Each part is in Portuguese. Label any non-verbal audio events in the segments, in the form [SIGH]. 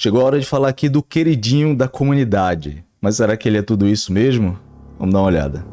Chegou a hora de falar aqui do queridinho da comunidade. Mas será que ele é tudo isso mesmo? Vamos dar uma olhada.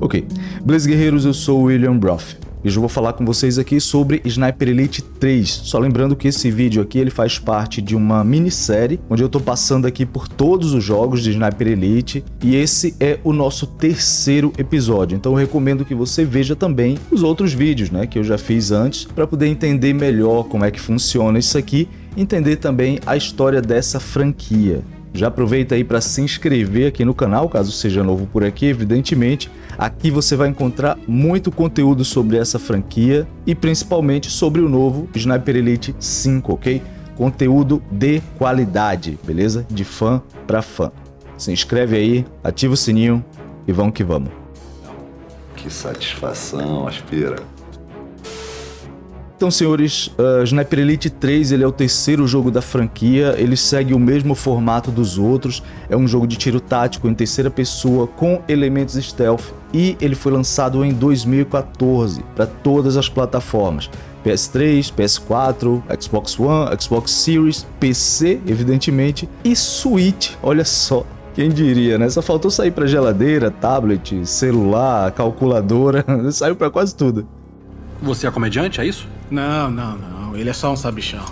Ok, Blaze Guerreiros, eu sou William Broth. E hoje eu vou falar com vocês aqui sobre Sniper Elite 3. Só lembrando que esse vídeo aqui ele faz parte de uma minissérie, onde eu tô passando aqui por todos os jogos de Sniper Elite, e esse é o nosso terceiro episódio. Então eu recomendo que você veja também os outros vídeos, né, que eu já fiz antes, para poder entender melhor como é que funciona isso aqui, entender também a história dessa franquia. Já aproveita aí para se inscrever aqui no canal, caso seja novo por aqui, evidentemente. Aqui você vai encontrar muito conteúdo sobre essa franquia e principalmente sobre o novo Sniper Elite 5, ok? Conteúdo de qualidade, beleza? De fã para fã. Se inscreve aí, ativa o sininho e vamos que vamos. Que satisfação, aspira. Então, senhores, uh, Sniper Elite 3 ele é o terceiro jogo da franquia, ele segue o mesmo formato dos outros, é um jogo de tiro tático em terceira pessoa com elementos stealth e ele foi lançado em 2014 para todas as plataformas. PS3, PS4, Xbox One, Xbox Series, PC, evidentemente, e Switch, olha só. Quem diria, né? Só faltou sair para geladeira, tablet, celular, calculadora, [LAUGHS] saiu para quase tudo. Você é comediante, é isso? Não, não, não. Ele é só um sabichão.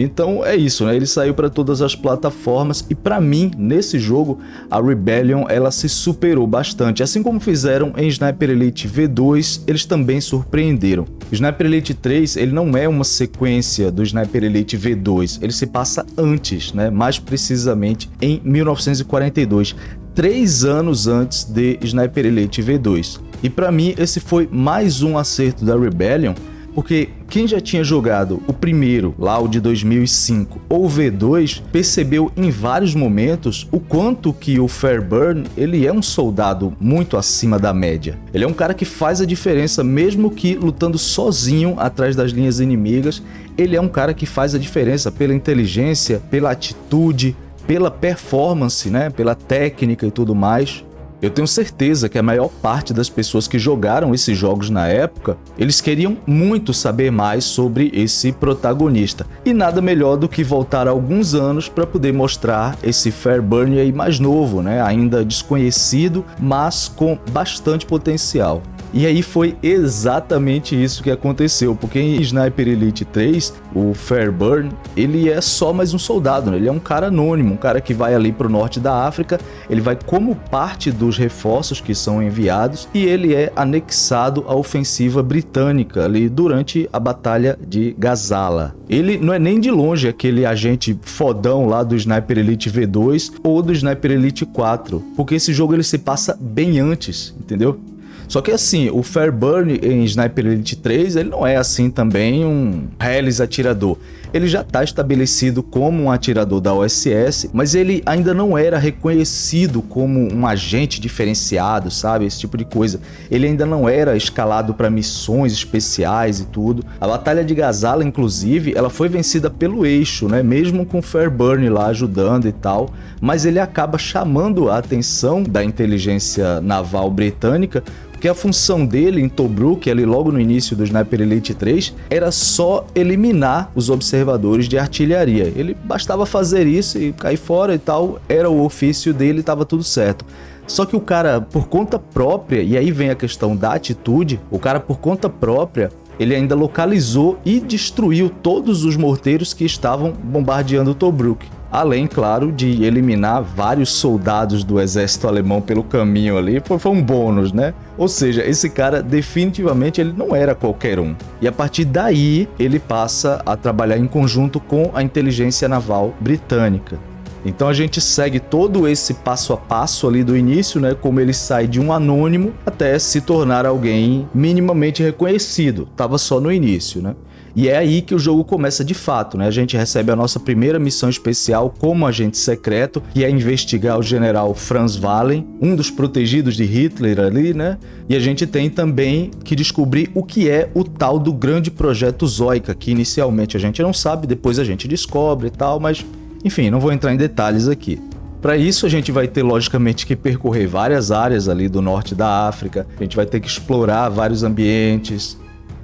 Então é isso, né? Ele saiu para todas as plataformas e para mim, nesse jogo, a Rebellion ela se superou bastante. Assim como fizeram em Sniper Elite V2, eles também surpreenderam. Sniper Elite 3 ele não é uma sequência do Sniper Elite V2, ele se passa antes, né? mais precisamente em 1942, três anos antes de Sniper Elite V2. E para mim esse foi mais um acerto da Rebellion, porque quem já tinha jogado o primeiro, lá o de 2005, ou o V2, percebeu em vários momentos o quanto que o Fairburn, ele é um soldado muito acima da média. Ele é um cara que faz a diferença mesmo que lutando sozinho atrás das linhas inimigas, ele é um cara que faz a diferença pela inteligência, pela atitude, pela performance, né, pela técnica e tudo mais. Eu tenho certeza que a maior parte das pessoas que jogaram esses jogos na época, eles queriam muito saber mais sobre esse protagonista. E nada melhor do que voltar alguns anos para poder mostrar esse Fairburn aí mais novo, né? ainda desconhecido, mas com bastante potencial. E aí foi exatamente isso que aconteceu, porque em Sniper Elite 3, o Fairburn, ele é só mais um soldado, né? ele é um cara anônimo, um cara que vai ali para o norte da África, ele vai como parte dos reforços que são enviados e ele é anexado à ofensiva britânica ali durante a Batalha de Gazala. Ele não é nem de longe aquele agente fodão lá do Sniper Elite V2 ou do Sniper Elite 4, porque esse jogo ele se passa bem antes, entendeu? Só que assim, o Fairburn em Sniper Elite 3, ele não é assim também um Hellis atirador. Ele já está estabelecido como um atirador da OSS, mas ele ainda não era reconhecido como um agente diferenciado, sabe? Esse tipo de coisa. Ele ainda não era escalado para missões especiais e tudo. A Batalha de Gazala, inclusive, ela foi vencida pelo eixo, né? Mesmo com Fairburn lá ajudando e tal, mas ele acaba chamando a atenção da inteligência naval britânica porque a função dele em Tobruk, ali logo no início do Sniper Elite 3, era só eliminar os observadores de artilharia. Ele bastava fazer isso e cair fora e tal, era o ofício dele estava tudo certo. Só que o cara, por conta própria, e aí vem a questão da atitude, o cara por conta própria, ele ainda localizou e destruiu todos os morteiros que estavam bombardeando Tobruk além, claro, de eliminar vários soldados do exército alemão pelo caminho ali, foi, um bônus, né? Ou seja, esse cara definitivamente ele não era qualquer um. E a partir daí ele passa a trabalhar em conjunto com a inteligência naval britânica. Então a gente segue todo esse passo a passo ali do início, né, como ele sai de um anônimo até se tornar alguém minimamente reconhecido. Tava só no início, né? E é aí que o jogo começa de fato, né? A gente recebe a nossa primeira missão especial como agente secreto, que é investigar o general Franz Wallen, um dos protegidos de Hitler ali, né? E a gente tem também que descobrir o que é o tal do grande projeto Zoica, que inicialmente a gente não sabe, depois a gente descobre e tal, mas enfim, não vou entrar em detalhes aqui. Para isso a gente vai ter logicamente que percorrer várias áreas ali do norte da África, a gente vai ter que explorar vários ambientes,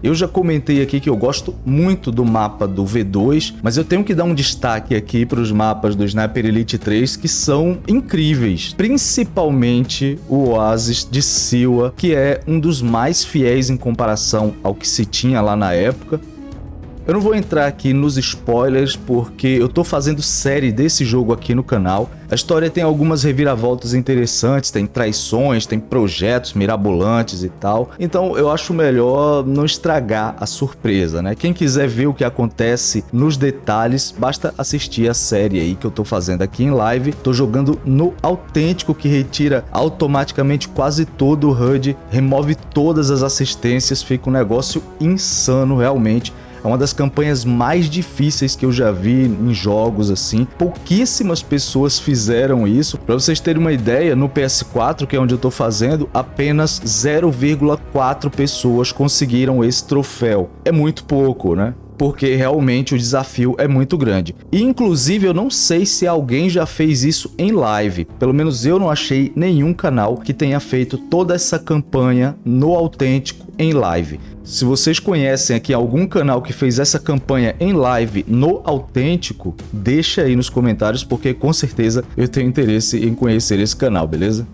eu já comentei aqui que eu gosto muito do mapa do V2, mas eu tenho que dar um destaque aqui para os mapas do Sniper Elite 3 que são incríveis, principalmente o Oasis de Siwa, que é um dos mais fiéis em comparação ao que se tinha lá na época. Eu não vou entrar aqui nos spoilers porque eu tô fazendo série desse jogo aqui no canal. A história tem algumas reviravoltas interessantes, tem traições, tem projetos mirabolantes e tal. Então eu acho melhor não estragar a surpresa, né? Quem quiser ver o que acontece nos detalhes, basta assistir a série aí que eu tô fazendo aqui em live. Tô jogando no autêntico que retira automaticamente quase todo o HUD, remove todas as assistências, fica um negócio insano realmente. É uma das campanhas mais difíceis que eu já vi em jogos assim. Pouquíssimas pessoas fizeram isso. Para vocês terem uma ideia, no PS4, que é onde eu estou fazendo, apenas 0,4 pessoas conseguiram esse troféu. É muito pouco, né? porque realmente o desafio é muito grande. E, inclusive, eu não sei se alguém já fez isso em live. Pelo menos eu não achei nenhum canal que tenha feito toda essa campanha no autêntico em live. Se vocês conhecem aqui algum canal que fez essa campanha em live no autêntico, deixa aí nos comentários porque com certeza eu tenho interesse em conhecer esse canal, beleza?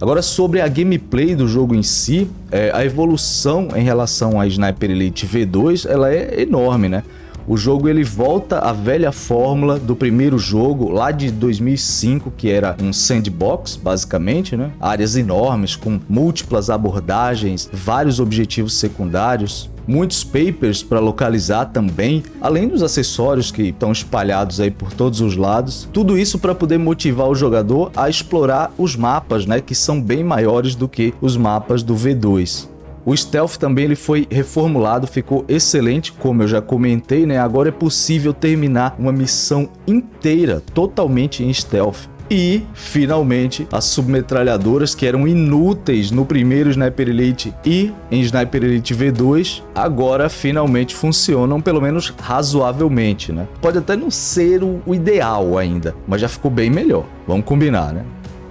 Agora sobre a gameplay do jogo em si, é, a evolução em relação a Sniper Elite V2 ela é enorme, né? O jogo ele volta à velha fórmula do primeiro jogo lá de 2005, que era um sandbox, basicamente, né? Áreas enormes com múltiplas abordagens, vários objetivos secundários, muitos papers para localizar também, além dos acessórios que estão espalhados aí por todos os lados. Tudo isso para poder motivar o jogador a explorar os mapas, né, que são bem maiores do que os mapas do V2. O stealth também ele foi reformulado, ficou excelente, como eu já comentei, né? Agora é possível terminar uma missão inteira totalmente em stealth. E, finalmente, as submetralhadoras que eram inúteis no primeiro Sniper Elite e em Sniper Elite V2, agora finalmente funcionam, pelo menos razoavelmente, né? Pode até não ser o ideal ainda, mas já ficou bem melhor. Vamos combinar, né?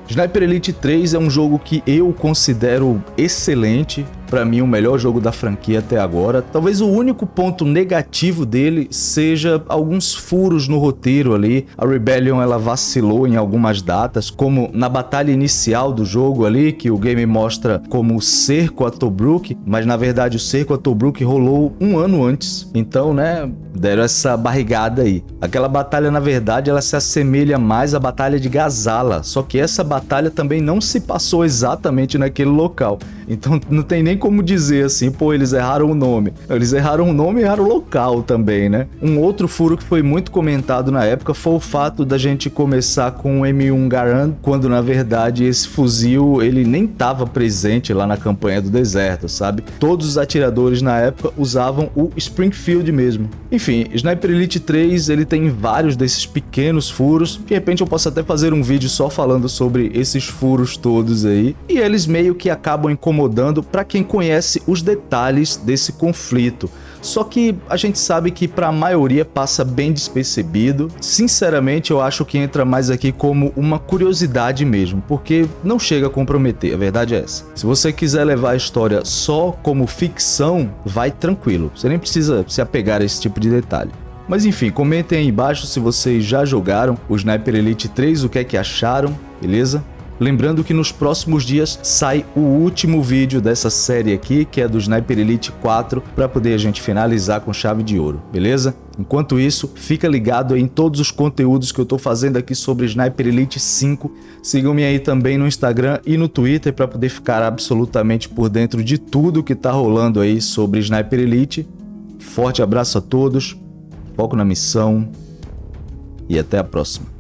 Sniper Elite 3 é um jogo que eu considero excelente, para mim o melhor jogo da franquia até agora. Talvez o único ponto negativo dele seja alguns furos no roteiro ali. A Rebellion ela vacilou em algumas datas, como na batalha inicial do jogo ali, que o game mostra como o cerco a Tobruk, mas na verdade o cerco a Tobruk rolou um ano antes. Então, né, deram essa barrigada aí. Aquela batalha, na verdade, ela se assemelha mais à batalha de Gazala, só que essa batalha também não se passou exatamente naquele local. Então não tem nem como dizer assim, pô, eles erraram o nome. Eles erraram o nome e erraram o local também, né? Um outro furo que foi muito comentado na época foi o fato da gente começar com o M1 Garand, quando na verdade esse fuzil ele nem estava presente lá na campanha do deserto, sabe? Todos os atiradores na época usavam o Springfield mesmo. Enfim, Sniper Elite 3 ele tem vários desses pequenos furos, de repente eu posso até fazer um vídeo só falando sobre esses furos todos aí, e eles meio que acabam incomodando incomodando para quem conhece os detalhes desse conflito. Só que a gente sabe que para a maioria passa bem despercebido. Sinceramente, eu acho que entra mais aqui como uma curiosidade mesmo, porque não chega a comprometer, a verdade é essa. Se você quiser levar a história só como ficção, vai tranquilo. Você nem precisa se apegar a esse tipo de detalhe. Mas enfim, comentem aí embaixo se vocês já jogaram o Sniper Elite 3, o que é que acharam, beleza? Lembrando que nos próximos dias sai o último vídeo dessa série aqui, que é do Sniper Elite 4, para poder a gente finalizar com chave de ouro, beleza? Enquanto isso, fica ligado em todos os conteúdos que eu estou fazendo aqui sobre Sniper Elite 5. Sigam-me aí também no Instagram e no Twitter para poder ficar absolutamente por dentro de tudo que está rolando aí sobre Sniper Elite. Forte abraço a todos, foco na missão e até a próxima.